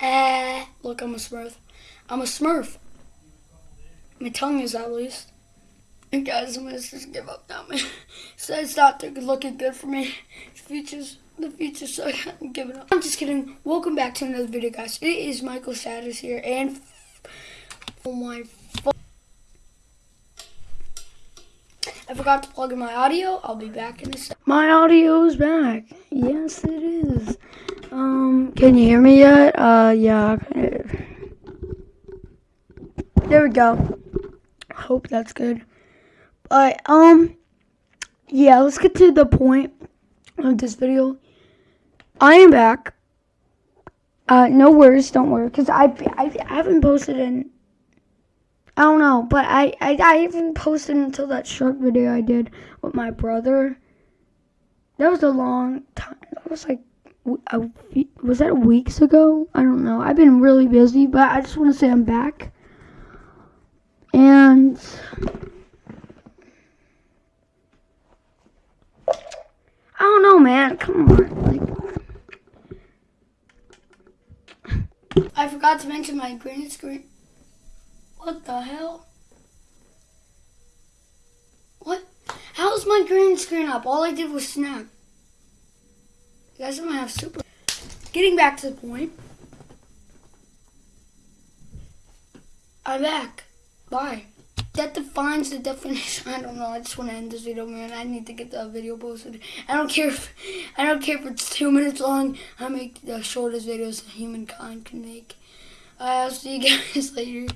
Eh, look, I'm a smurf. I'm a smurf. My tongue is at least. And guys, I'm gonna just give up now, man. so it's not looking good for me. The future's the future so I'm giving up. I'm just kidding. Welcome back to another video, guys. It is Michael Satters here, and oh my. I forgot to plug in my audio. I'll be back in a sec. My audio is back. Yes, it is. Can you hear me yet? Uh, yeah. There we go. Hope that's good. But, um, yeah, let's get to the point of this video. I am back. Uh, no worries, don't worry, because I, I, I haven't posted in, I don't know, but I, I, I haven't posted until that shark video I did with my brother. That was a long time. That was like, a, was that weeks ago? I don't know. I've been really busy, but I just want to say I'm back. And I don't know, man. Come on. Like, I forgot to mention my green screen. What the hell? What? How's my green screen up? All I did was snap. You guys don't have super. Getting back to the point. I'm back. Bye that defines the definition. I don't know. I just want to end this video, man. I need to get the video posted. I don't care if I don't care if it's two minutes long. I make the shortest videos humankind can make. I'll see you guys later.